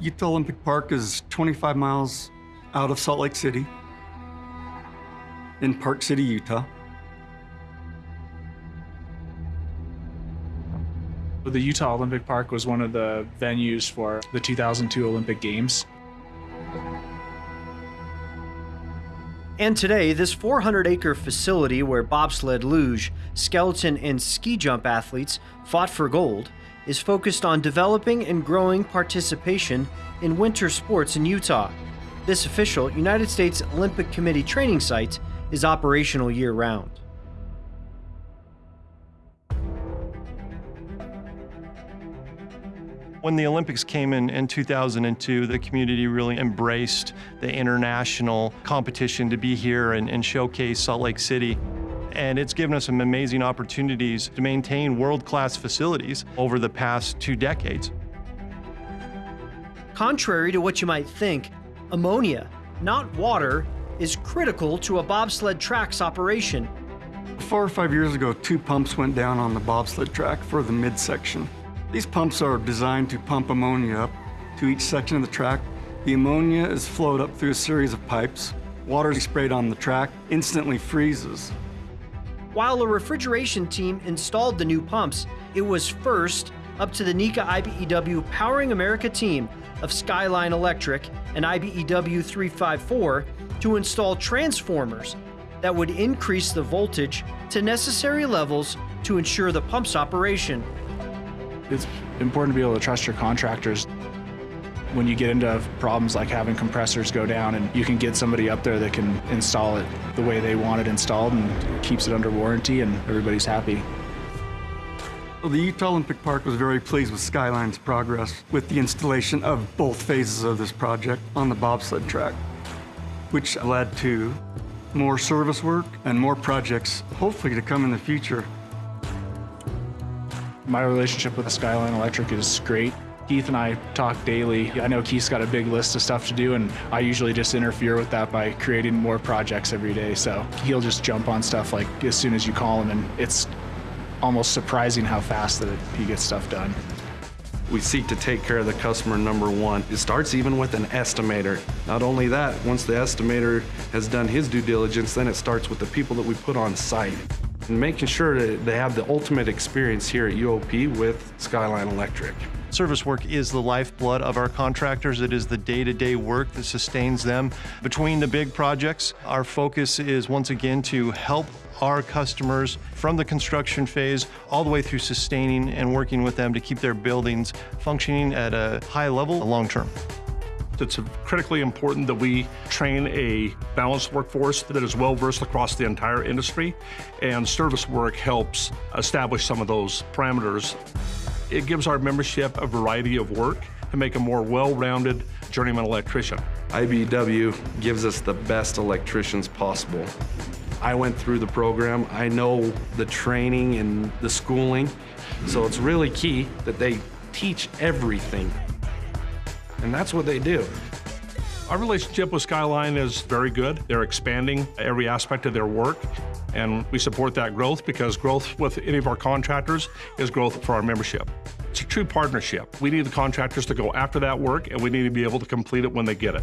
Utah Olympic Park is 25 miles out of Salt Lake City in Park City, Utah. The Utah Olympic Park was one of the venues for the 2002 Olympic Games. And today, this 400 acre facility where bobsled, luge, skeleton, and ski jump athletes fought for gold is focused on developing and growing participation in winter sports in Utah. This official United States Olympic Committee training site is operational year round. When the Olympics came in in 2002, the community really embraced the international competition to be here and, and showcase Salt Lake City. And it's given us some amazing opportunities to maintain world-class facilities over the past two decades. Contrary to what you might think, ammonia, not water, is critical to a bobsled track's operation. Four or five years ago, two pumps went down on the bobsled track for the midsection. These pumps are designed to pump ammonia up to each section of the track. The ammonia is flowed up through a series of pipes. Water is sprayed on the track, instantly freezes. While a refrigeration team installed the new pumps, it was first up to the NECA IBEW Powering America team of Skyline Electric and IBEW 354 to install transformers that would increase the voltage to necessary levels to ensure the pump's operation. It's important to be able to trust your contractors. When you get into problems like having compressors go down and you can get somebody up there that can install it the way they want it installed and keeps it under warranty and everybody's happy. Well, the Utah Olympic Park was very pleased with Skyline's progress with the installation of both phases of this project on the bobsled track, which led to more service work and more projects, hopefully to come in the future. My relationship with Skyline Electric is great. Keith and I talk daily. I know Keith's got a big list of stuff to do, and I usually just interfere with that by creating more projects every day. So he'll just jump on stuff like as soon as you call him, and it's almost surprising how fast that he gets stuff done. We seek to take care of the customer number one. It starts even with an estimator. Not only that, once the estimator has done his due diligence, then it starts with the people that we put on site and making sure that they have the ultimate experience here at UOP with Skyline Electric. Service work is the lifeblood of our contractors. It is the day-to-day work that sustains them. Between the big projects, our focus is once again to help our customers from the construction phase all the way through sustaining and working with them to keep their buildings functioning at a high level long term. It's critically important that we train a balanced workforce that is well versed across the entire industry, and service work helps establish some of those parameters. It gives our membership a variety of work to make a more well-rounded journeyman electrician. IBEW gives us the best electricians possible. I went through the program. I know the training and the schooling, so it's really key that they teach everything and that's what they do. Our relationship with Skyline is very good. They're expanding every aspect of their work, and we support that growth because growth with any of our contractors is growth for our membership. It's a true partnership. We need the contractors to go after that work, and we need to be able to complete it when they get it.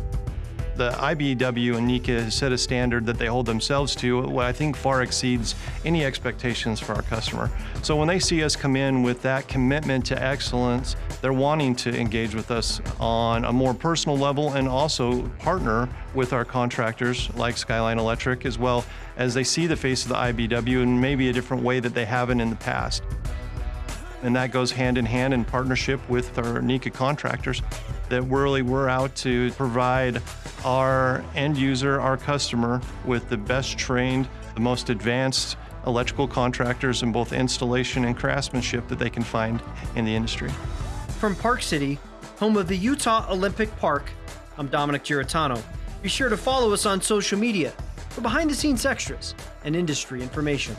The IBEW and NECA has set a standard that they hold themselves to, what I think far exceeds any expectations for our customer. So when they see us come in with that commitment to excellence, they're wanting to engage with us on a more personal level and also partner with our contractors like Skyline Electric as well as they see the face of the IBEW in maybe a different way that they haven't in the past. And that goes hand in hand in partnership with our NECA contractors that really we're out to provide our end user, our customer, with the best trained, the most advanced electrical contractors in both installation and craftsmanship that they can find in the industry. From Park City, home of the Utah Olympic Park, I'm Dominic Giratano. Be sure to follow us on social media for behind the scenes extras and industry information.